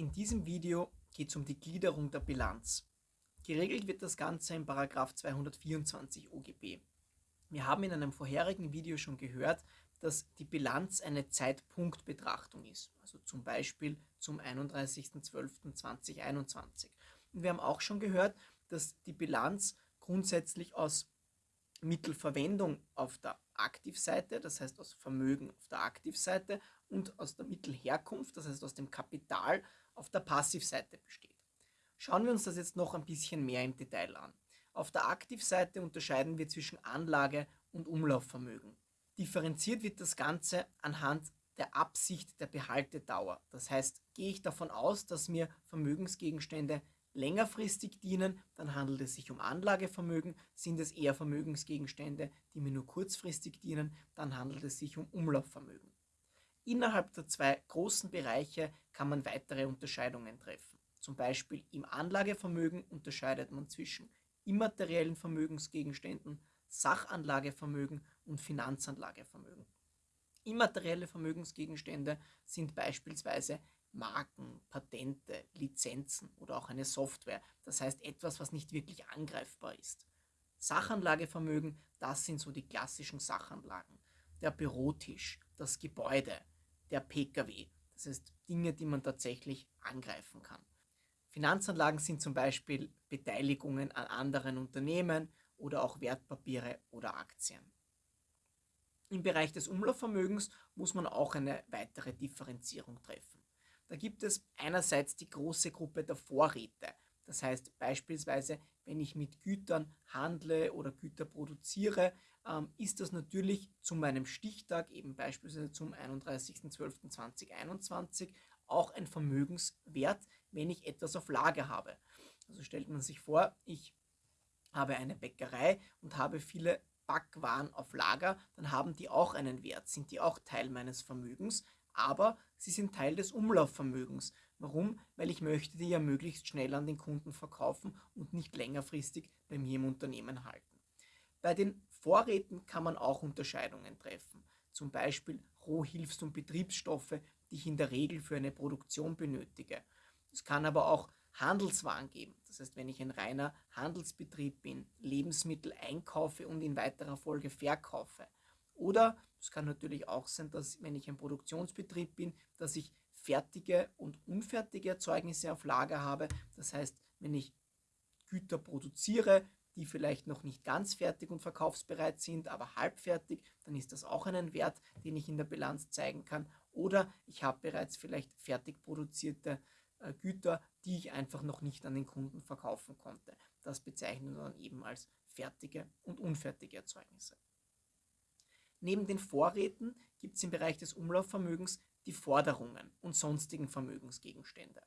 In diesem Video geht es um die Gliederung der Bilanz. Geregelt wird das Ganze in 224 OGB. Wir haben in einem vorherigen Video schon gehört, dass die Bilanz eine Zeitpunktbetrachtung ist, also zum Beispiel zum 31.12.2021. Und wir haben auch schon gehört, dass die Bilanz grundsätzlich aus Mittelverwendung auf der Aktivseite, das heißt aus Vermögen auf der Aktivseite und aus der Mittelherkunft, das heißt aus dem Kapital auf der Passivseite besteht. Schauen wir uns das jetzt noch ein bisschen mehr im Detail an. Auf der Aktivseite unterscheiden wir zwischen Anlage und Umlaufvermögen. Differenziert wird das Ganze anhand der Absicht der Behaltedauer. Das heißt, gehe ich davon aus, dass mir Vermögensgegenstände längerfristig dienen, dann handelt es sich um Anlagevermögen. Sind es eher Vermögensgegenstände, die mir nur kurzfristig dienen, dann handelt es sich um Umlaufvermögen. Innerhalb der zwei großen Bereiche kann man weitere Unterscheidungen treffen. Zum Beispiel im Anlagevermögen unterscheidet man zwischen immateriellen Vermögensgegenständen, Sachanlagevermögen und Finanzanlagevermögen. Immaterielle Vermögensgegenstände sind beispielsweise Marken, Patente, Lizenzen oder auch eine Software. Das heißt etwas, was nicht wirklich angreifbar ist. Sachanlagevermögen, das sind so die klassischen Sachanlagen. Der Bürotisch, das Gebäude, der Pkw. Das heißt Dinge, die man tatsächlich angreifen kann. Finanzanlagen sind zum Beispiel Beteiligungen an anderen Unternehmen oder auch Wertpapiere oder Aktien. Im Bereich des Umlaufvermögens muss man auch eine weitere Differenzierung treffen. Da gibt es einerseits die große Gruppe der Vorräte. Das heißt beispielsweise, wenn ich mit Gütern handle oder Güter produziere, ähm, ist das natürlich zu meinem Stichtag, eben beispielsweise zum 31.12.2021, auch ein Vermögenswert, wenn ich etwas auf Lager habe. Also stellt man sich vor, ich habe eine Bäckerei und habe viele Backwaren auf Lager, dann haben die auch einen Wert, sind die auch Teil meines Vermögens, aber sie sind Teil des Umlaufvermögens. Warum? Weil ich möchte die ja möglichst schnell an den Kunden verkaufen und nicht längerfristig bei mir im Unternehmen halten. Bei den Vorräten kann man auch Unterscheidungen treffen. Zum Beispiel Rohhilfs- und Betriebsstoffe, die ich in der Regel für eine Produktion benötige. Es kann aber auch Handelswaren geben. Das heißt, wenn ich ein reiner Handelsbetrieb bin, Lebensmittel einkaufe und in weiterer Folge verkaufe. Oder es kann natürlich auch sein, dass wenn ich ein Produktionsbetrieb bin, dass ich fertige und unfertige Erzeugnisse auf Lager habe. Das heißt, wenn ich Güter produziere, die vielleicht noch nicht ganz fertig und verkaufsbereit sind, aber halbfertig, dann ist das auch einen Wert, den ich in der Bilanz zeigen kann. Oder ich habe bereits vielleicht fertig produzierte äh, Güter, die ich einfach noch nicht an den Kunden verkaufen konnte. Das bezeichnen wir dann eben als fertige und unfertige Erzeugnisse. Neben den Vorräten gibt es im Bereich des Umlaufvermögens die Forderungen und sonstigen Vermögensgegenstände.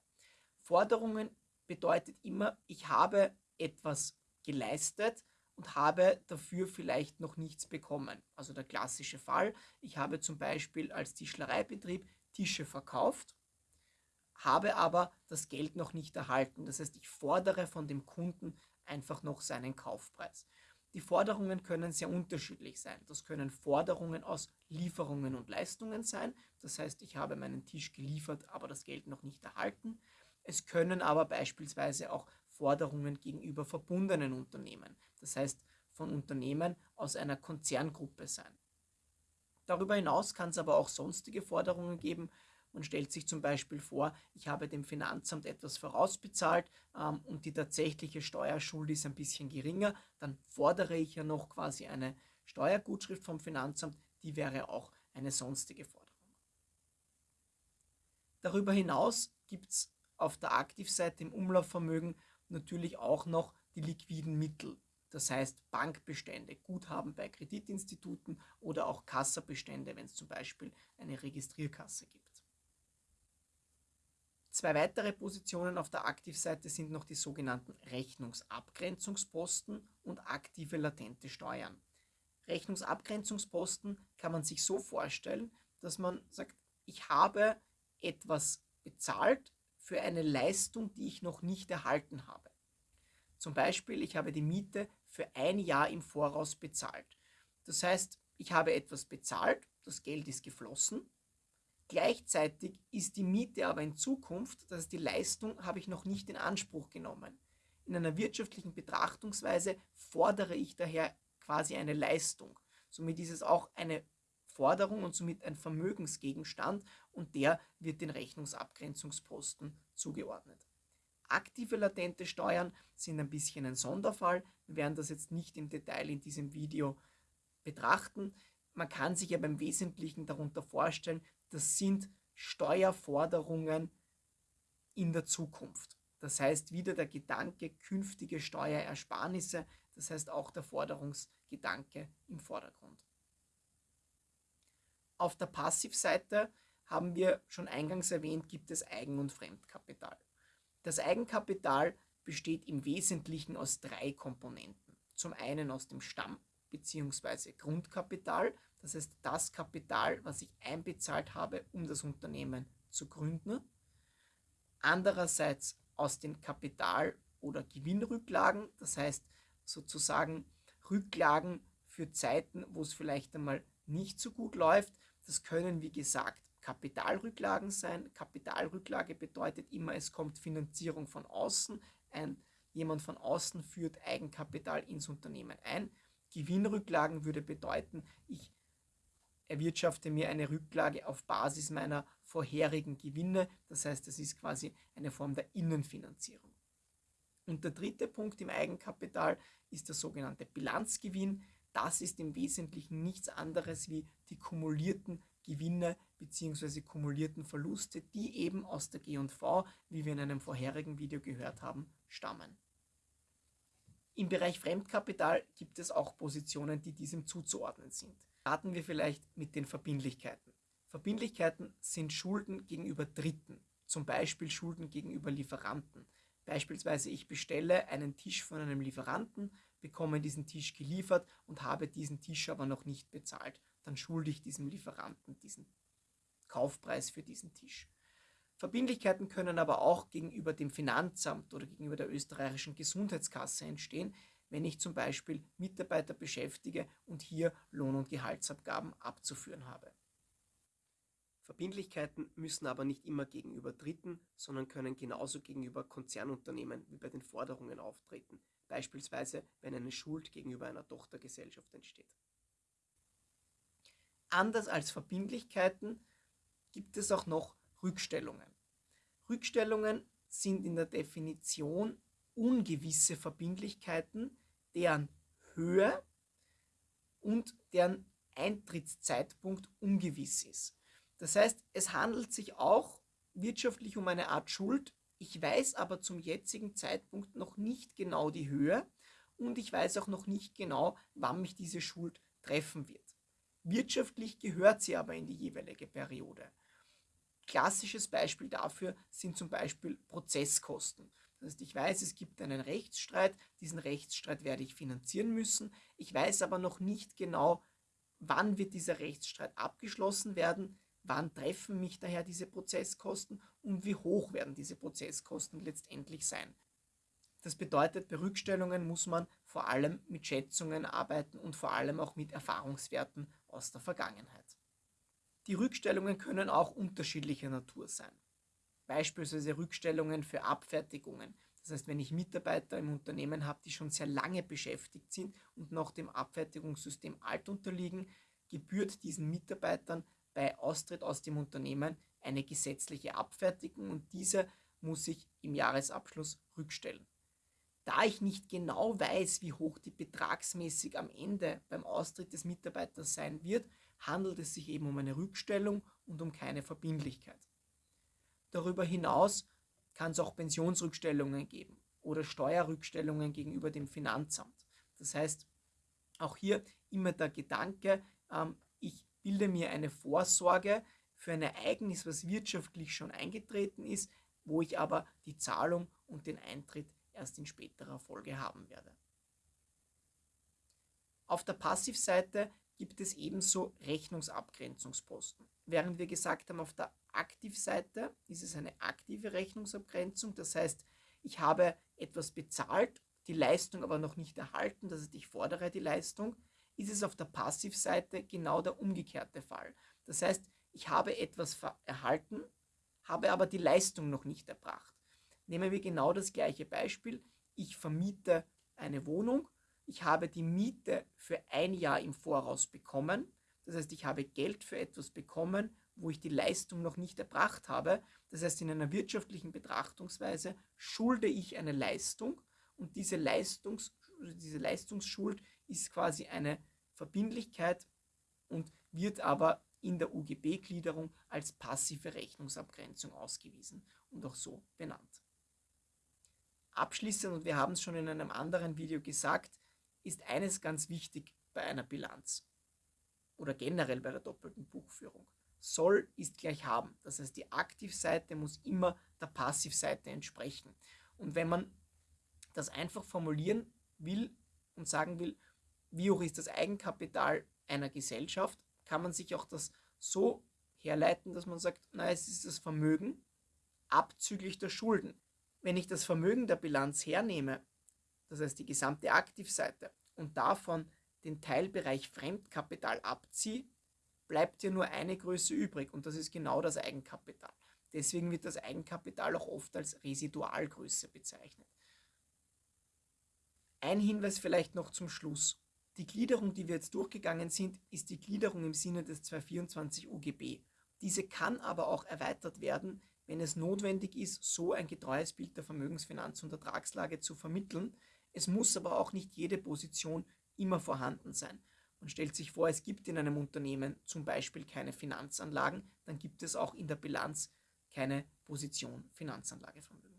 Forderungen bedeutet immer, ich habe etwas geleistet und habe dafür vielleicht noch nichts bekommen. Also der klassische Fall, ich habe zum Beispiel als Tischlereibetrieb Tische verkauft, habe aber das Geld noch nicht erhalten. Das heißt, ich fordere von dem Kunden einfach noch seinen Kaufpreis. Die Forderungen können sehr unterschiedlich sein. Das können Forderungen aus Lieferungen und Leistungen sein. Das heißt, ich habe meinen Tisch geliefert, aber das Geld noch nicht erhalten. Es können aber beispielsweise auch Forderungen gegenüber verbundenen Unternehmen, das heißt von Unternehmen aus einer Konzerngruppe sein. Darüber hinaus kann es aber auch sonstige Forderungen geben, man stellt sich zum Beispiel vor, ich habe dem Finanzamt etwas vorausbezahlt ähm, und die tatsächliche Steuerschuld ist ein bisschen geringer, dann fordere ich ja noch quasi eine Steuergutschrift vom Finanzamt, die wäre auch eine sonstige Forderung. Darüber hinaus gibt es auf der Aktivseite im Umlaufvermögen natürlich auch noch die liquiden Mittel. Das heißt Bankbestände, Guthaben bei Kreditinstituten oder auch Kassabestände, wenn es zum Beispiel eine Registrierkasse gibt. Zwei weitere Positionen auf der Aktivseite sind noch die sogenannten Rechnungsabgrenzungsposten und aktive latente Steuern. Rechnungsabgrenzungsposten kann man sich so vorstellen, dass man sagt, ich habe etwas bezahlt für eine Leistung, die ich noch nicht erhalten habe. Zum Beispiel, ich habe die Miete für ein Jahr im Voraus bezahlt. Das heißt, ich habe etwas bezahlt, das Geld ist geflossen, Gleichzeitig ist die Miete aber in Zukunft, das heißt die Leistung habe ich noch nicht in Anspruch genommen. In einer wirtschaftlichen Betrachtungsweise fordere ich daher quasi eine Leistung. Somit ist es auch eine Forderung und somit ein Vermögensgegenstand und der wird den Rechnungsabgrenzungsposten zugeordnet. Aktive latente Steuern sind ein bisschen ein Sonderfall. Wir werden das jetzt nicht im Detail in diesem Video betrachten. Man kann sich aber im Wesentlichen darunter vorstellen, das sind Steuerforderungen in der Zukunft. Das heißt wieder der Gedanke künftige Steuerersparnisse, das heißt auch der Forderungsgedanke im Vordergrund. Auf der Passivseite haben wir schon eingangs erwähnt, gibt es Eigen- und Fremdkapital. Das Eigenkapital besteht im Wesentlichen aus drei Komponenten. Zum einen aus dem Stamm- bzw. Grundkapital, das heißt das Kapital, was ich einbezahlt habe, um das Unternehmen zu gründen. Andererseits aus den Kapital- oder Gewinnrücklagen, das heißt sozusagen Rücklagen für Zeiten, wo es vielleicht einmal nicht so gut läuft. Das können, wie gesagt, Kapitalrücklagen sein. Kapitalrücklage bedeutet immer, es kommt Finanzierung von außen. Ein, jemand von außen führt Eigenkapital ins Unternehmen ein. Gewinnrücklagen würde bedeuten, ich erwirtschafte mir eine Rücklage auf Basis meiner vorherigen Gewinne. Das heißt, es ist quasi eine Form der Innenfinanzierung. Und der dritte Punkt im Eigenkapital ist der sogenannte Bilanzgewinn. Das ist im Wesentlichen nichts anderes wie die kumulierten Gewinne bzw. kumulierten Verluste, die eben aus der G&V, wie wir in einem vorherigen Video gehört haben, stammen. Im Bereich Fremdkapital gibt es auch Positionen, die diesem zuzuordnen sind. Starten wir vielleicht mit den Verbindlichkeiten. Verbindlichkeiten sind Schulden gegenüber Dritten, zum Beispiel Schulden gegenüber Lieferanten. Beispielsweise ich bestelle einen Tisch von einem Lieferanten, bekomme diesen Tisch geliefert und habe diesen Tisch aber noch nicht bezahlt. Dann schulde ich diesem Lieferanten diesen Kaufpreis für diesen Tisch. Verbindlichkeiten können aber auch gegenüber dem Finanzamt oder gegenüber der österreichischen Gesundheitskasse entstehen, wenn ich zum Beispiel Mitarbeiter beschäftige und hier Lohn- und Gehaltsabgaben abzuführen habe. Verbindlichkeiten müssen aber nicht immer gegenüber Dritten, sondern können genauso gegenüber Konzernunternehmen wie bei den Forderungen auftreten, beispielsweise wenn eine Schuld gegenüber einer Tochtergesellschaft entsteht. Anders als Verbindlichkeiten gibt es auch noch Rückstellungen. Rückstellungen sind in der Definition ungewisse Verbindlichkeiten, deren Höhe und deren Eintrittszeitpunkt ungewiss ist. Das heißt, es handelt sich auch wirtschaftlich um eine Art Schuld. Ich weiß aber zum jetzigen Zeitpunkt noch nicht genau die Höhe und ich weiß auch noch nicht genau, wann mich diese Schuld treffen wird. Wirtschaftlich gehört sie aber in die jeweilige Periode. Klassisches Beispiel dafür sind zum Beispiel Prozesskosten. Das heißt, ich weiß, es gibt einen Rechtsstreit, diesen Rechtsstreit werde ich finanzieren müssen. Ich weiß aber noch nicht genau, wann wird dieser Rechtsstreit abgeschlossen werden, wann treffen mich daher diese Prozesskosten und wie hoch werden diese Prozesskosten letztendlich sein. Das bedeutet, bei Rückstellungen muss man vor allem mit Schätzungen arbeiten und vor allem auch mit Erfahrungswerten aus der Vergangenheit. Die Rückstellungen können auch unterschiedlicher Natur sein. Beispielsweise Rückstellungen für Abfertigungen. Das heißt, wenn ich Mitarbeiter im Unternehmen habe, die schon sehr lange beschäftigt sind und noch dem Abfertigungssystem alt unterliegen, gebührt diesen Mitarbeitern bei Austritt aus dem Unternehmen eine gesetzliche Abfertigung und diese muss ich im Jahresabschluss rückstellen. Da ich nicht genau weiß, wie hoch die betragsmäßig am Ende beim Austritt des Mitarbeiters sein wird, handelt es sich eben um eine Rückstellung und um keine Verbindlichkeit. Darüber hinaus kann es auch Pensionsrückstellungen geben oder Steuerrückstellungen gegenüber dem Finanzamt. Das heißt, auch hier immer der Gedanke, ähm, bilde mir eine Vorsorge für ein Ereignis, was wirtschaftlich schon eingetreten ist, wo ich aber die Zahlung und den Eintritt erst in späterer Folge haben werde. Auf der Passivseite gibt es ebenso Rechnungsabgrenzungsposten. Während wir gesagt haben, auf der Aktivseite ist es eine aktive Rechnungsabgrenzung, das heißt, ich habe etwas bezahlt, die Leistung aber noch nicht erhalten, das heißt, ich fordere die Leistung, ist es auf der Passivseite genau der umgekehrte Fall. Das heißt, Ich habe etwas erhalten, habe aber die Leistung noch nicht erbracht. Nehmen wir genau das gleiche Beispiel. Ich vermiete eine Wohnung, ich habe die Miete für ein Jahr im Voraus bekommen. Das heißt, ich habe Geld für etwas bekommen, wo ich die Leistung noch nicht erbracht habe. Das heißt, in einer wirtschaftlichen Betrachtungsweise schulde ich eine Leistung und diese, Leistungs, diese Leistungsschuld ist quasi eine Verbindlichkeit und wird aber in der UGB-Gliederung als passive Rechnungsabgrenzung ausgewiesen und auch so benannt. Abschließend, und wir haben es schon in einem anderen Video gesagt, ist eines ganz wichtig bei einer Bilanz oder generell bei der doppelten Buchführung. Soll ist gleich haben. Das heißt, die Aktivseite muss immer der Passivseite entsprechen. Und wenn man das einfach formulieren will und sagen will, wie hoch ist das Eigenkapital einer Gesellschaft, kann man sich auch das so herleiten, dass man sagt, na, es ist das Vermögen abzüglich der Schulden. Wenn ich das Vermögen der Bilanz hernehme, das heißt die gesamte Aktivseite, und davon den Teilbereich Fremdkapital abziehe, bleibt ja nur eine Größe übrig und das ist genau das Eigenkapital. Deswegen wird das Eigenkapital auch oft als Residualgröße bezeichnet. Ein Hinweis vielleicht noch zum Schluss. Die Gliederung, die wir jetzt durchgegangen sind, ist die Gliederung im Sinne des 224 UGB. Diese kann aber auch erweitert werden, wenn es notwendig ist, so ein getreues Bild der Vermögensfinanz- und Ertragslage zu vermitteln. Es muss aber auch nicht jede Position immer vorhanden sein. Man stellt sich vor, es gibt in einem Unternehmen zum Beispiel keine Finanzanlagen, dann gibt es auch in der Bilanz keine Position Finanzanlagevermögen.